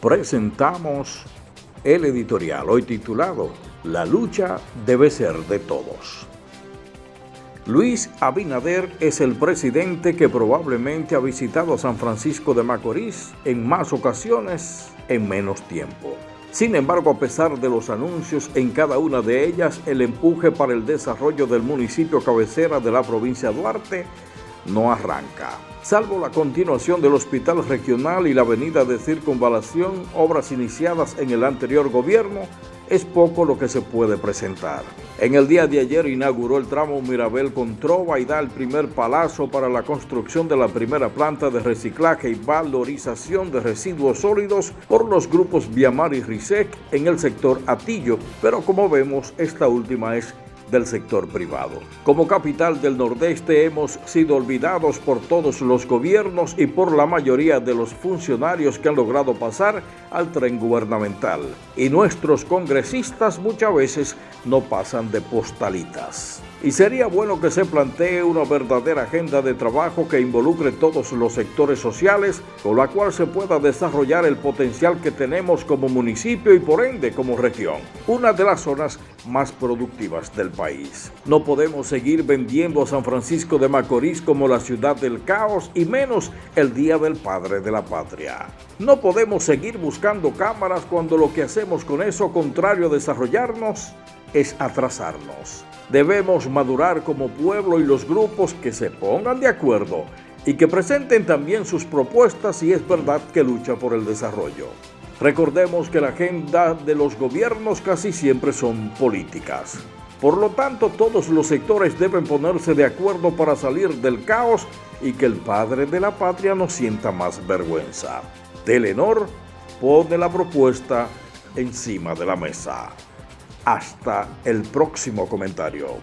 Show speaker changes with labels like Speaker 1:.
Speaker 1: presentamos el editorial hoy titulado La lucha debe ser de todos. Luis Abinader es el presidente que probablemente ha visitado San Francisco de Macorís en más ocasiones en menos tiempo. Sin embargo, a pesar de los anuncios en cada una de ellas, el empuje para el desarrollo del municipio cabecera de la provincia de Duarte no arranca. Salvo la continuación del Hospital Regional y la avenida de Circunvalación, obras iniciadas en el anterior gobierno, es poco lo que se puede presentar. En el día de ayer inauguró el tramo Mirabel con Trova y da el primer palazo para la construcción de la primera planta de reciclaje y valorización de residuos sólidos por los grupos Viamar y Risec en el sector Atillo, pero como vemos esta última es del sector privado. Como capital del Nordeste hemos sido olvidados por todos los gobiernos y por la mayoría de los funcionarios que han logrado pasar al tren gubernamental. Y nuestros congresistas muchas veces no pasan de postalitas. Y sería bueno que se plantee una verdadera agenda de trabajo que involucre todos los sectores sociales, con la cual se pueda desarrollar el potencial que tenemos como municipio y por ende como región, una de las zonas más productivas del país. No podemos seguir vendiendo a San Francisco de Macorís como la ciudad del caos y menos el Día del Padre de la Patria. No podemos seguir buscando cámaras cuando lo que hacemos con eso, contrario a desarrollarnos, es atrasarnos. Debemos madurar como pueblo y los grupos que se pongan de acuerdo y que presenten también sus propuestas si es verdad que lucha por el desarrollo. Recordemos que la agenda de los gobiernos casi siempre son políticas. Por lo tanto, todos los sectores deben ponerse de acuerdo para salir del caos y que el padre de la patria no sienta más vergüenza. Telenor pone la propuesta encima de la mesa. Hasta el próximo comentario.